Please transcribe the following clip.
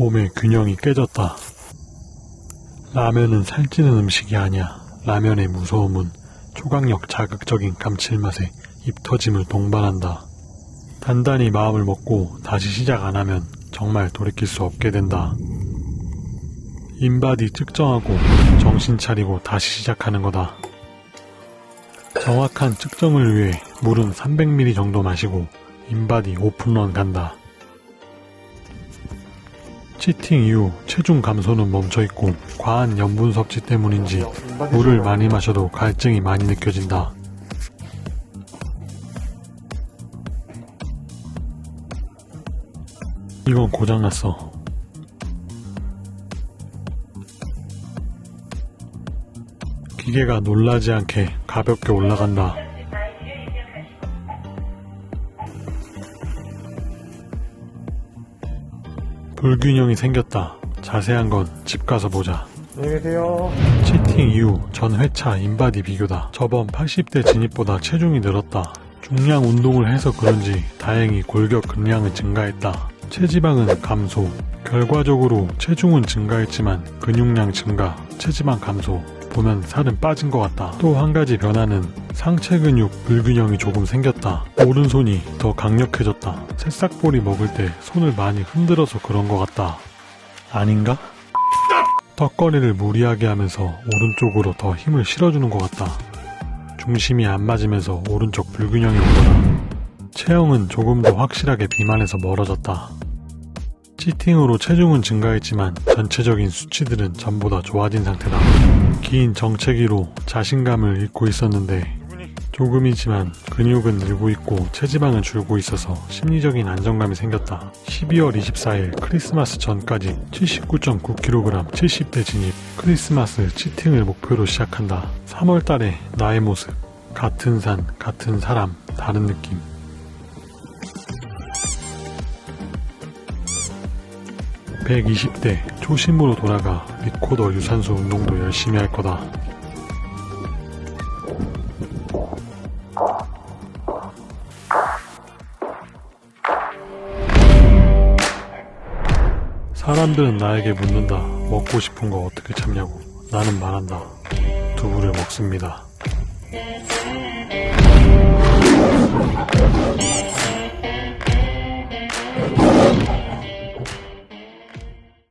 몸의 균형이 깨졌다. 라면은 살찌는 음식이 아니야. 라면의 무서움은 초강력 자극적인 감칠맛에 입 터짐을 동반한다. 단단히 마음을 먹고 다시 시작 안 하면 정말 돌이킬 수 없게 된다. 인바디 측정하고 정신 차리고 다시 시작하는 거다. 정확한 측정을 위해 물은 300ml 정도 마시고 인바디 오픈런 간다. 치팅 이후 체중 감소는 멈춰있고 과한 염분 섭취 때문인지 물을 많이 마셔도 갈증이 많이 느껴진다. 이건 고장났어. 기계가 놀라지 않게 가볍게 올라간다. 불균형이 생겼다. 자세한 건 집 가서 보자. 안녕히 계세요. 치팅 이후 전 회차 인바디 비교다. 저번 80대 진입보다 체중이 늘었다. 중량 운동을 해서 그런지 다행히 골격 근량은 증가했다. 체지방은 감소. 결과적으로 체중은 증가했지만 근육량 증가, 체지방 감소. 보면 살은 빠진 것 같다. 또 한 가지 변화는 상체 근육 불균형이 조금 생겼다. 오른손이 더 강력해졌다. 새싹보리 먹을 때 손을 많이 흔들어서 그런 것 같다. 아닌가? 턱걸이를 무리하게 하면서 오른쪽으로 더 힘을 실어주는 것 같다. 중심이 안 맞으면서 오른쪽 불균형이 오더라. 체형은 조금 더 확실하게 비만에서 멀어졌다. 치팅으로 체중은 증가했지만 전체적인 수치들은 전보다 좋아진 상태다. 긴 정체기로 자신감을 잃고 있었는데 조금이지만 근육은 늘고 있고 체지방은 줄고 있어서 심리적인 안정감이 생겼다. 12월 24일 크리스마스 전까지 79.9kg 70대 진입 크리스마스 치팅을 목표로 시작한다. 3월 달에 나의 모습 같은 산 같은 사람 다른 느낌 120대 초심으로 돌아가 리코더 유산소 운동도 열심히 할 거다. 사람들은 나에게 묻는다. 먹고 싶은 거 어떻게 참냐고. 나는 말한다. 두부를 먹습니다.